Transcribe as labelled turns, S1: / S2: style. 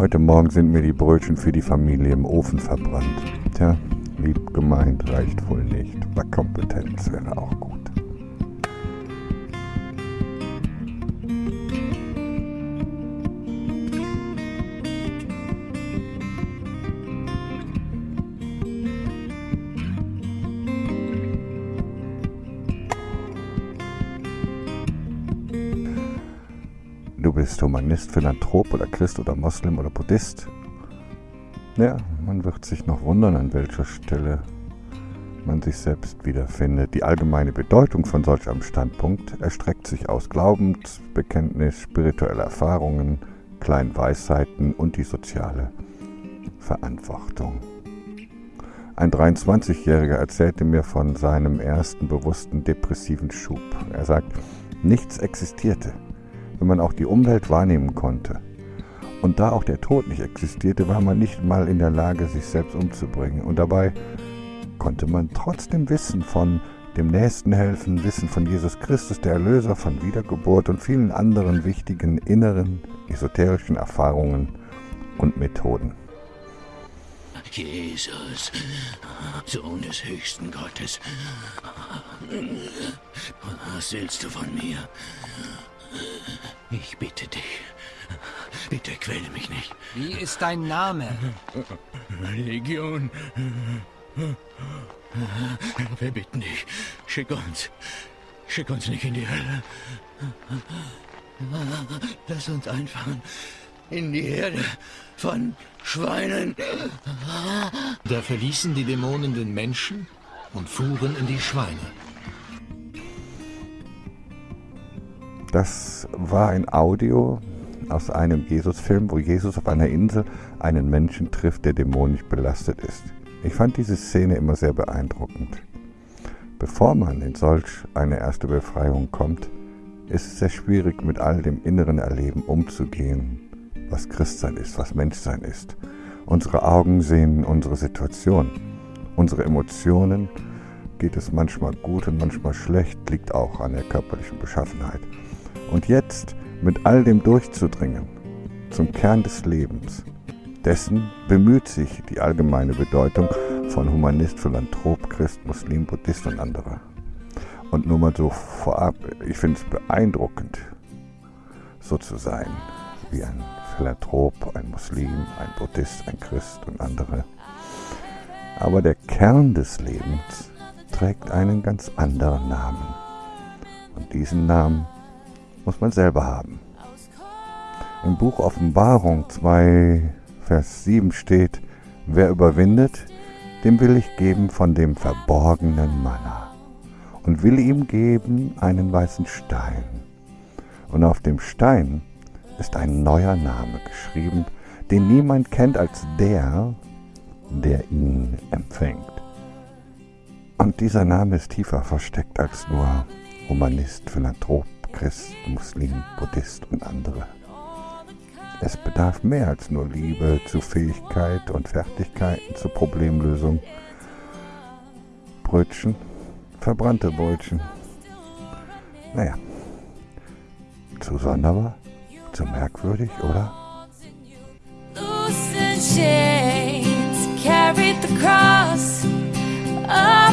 S1: Heute Morgen sind mir die Brötchen für die Familie im Ofen verbrannt. Tja, lieb gemeint reicht wohl nicht, aber Kompetenz wäre auch gut. Du bist Humanist, Philanthrop oder Christ oder Moslem oder Buddhist. Ja, man wird sich noch wundern, an welcher Stelle man sich selbst wiederfindet. Die allgemeine Bedeutung von solch einem Standpunkt erstreckt sich aus Glaubensbekenntnis, spirituelle Erfahrungen, kleinen Weisheiten und die soziale Verantwortung. Ein 23-Jähriger erzählte mir von seinem ersten bewussten depressiven Schub. Er sagt, nichts existierte wenn man auch die Umwelt wahrnehmen konnte. Und da auch der Tod nicht existierte, war man nicht mal in der Lage, sich selbst umzubringen. Und dabei konnte man trotzdem wissen von dem Nächsten helfen, wissen von Jesus Christus, der Erlöser, von Wiedergeburt und vielen anderen wichtigen inneren, esoterischen Erfahrungen und Methoden.
S2: Jesus, Sohn des höchsten Gottes, was willst du von mir? Ich bitte dich. Bitte quäle mich nicht.
S3: Wie ist dein Name?
S2: Legion. Wir bitten dich. Schick uns. Schick uns nicht in die Hölle. Lass uns einfahren. In die Herde von Schweinen.
S4: Da verließen die Dämonen den Menschen und fuhren in die Schweine.
S1: Das war ein Audio aus einem Jesus-Film, wo Jesus auf einer Insel einen Menschen trifft, der dämonisch belastet ist. Ich fand diese Szene immer sehr beeindruckend. Bevor man in solch eine erste Befreiung kommt, ist es sehr schwierig, mit all dem inneren Erleben umzugehen, was Christsein ist, was Menschsein ist. Unsere Augen sehen unsere Situation. Unsere Emotionen geht es manchmal gut und manchmal schlecht, liegt auch an der körperlichen Beschaffenheit. Und jetzt mit all dem durchzudringen zum Kern des Lebens, dessen bemüht sich die allgemeine Bedeutung von Humanist, Philanthrop, Christ, Muslim, Buddhist und andere. Und nur mal so vorab, ich finde es beeindruckend, so zu sein wie ein Philanthrop, ein Muslim, ein Buddhist, ein Christ und andere. Aber der Kern des Lebens trägt einen ganz anderen Namen. Und diesen Namen muss man selber haben. Im Buch Offenbarung 2, Vers 7 steht, wer überwindet, dem will ich geben von dem verborgenen Manna und will ihm geben einen weißen Stein. Und auf dem Stein ist ein neuer Name geschrieben, den niemand kennt als der, der ihn empfängt. Und dieser Name ist tiefer versteckt als nur Humanist, Philanthrop, Christ, Muslim, Buddhist und andere. Es bedarf mehr als nur Liebe zu Fähigkeit und Fertigkeiten zur Problemlösung. Brötchen, verbrannte Brötchen. Naja, zu sonderbar, zu merkwürdig, oder?
S5: carried the cross shame.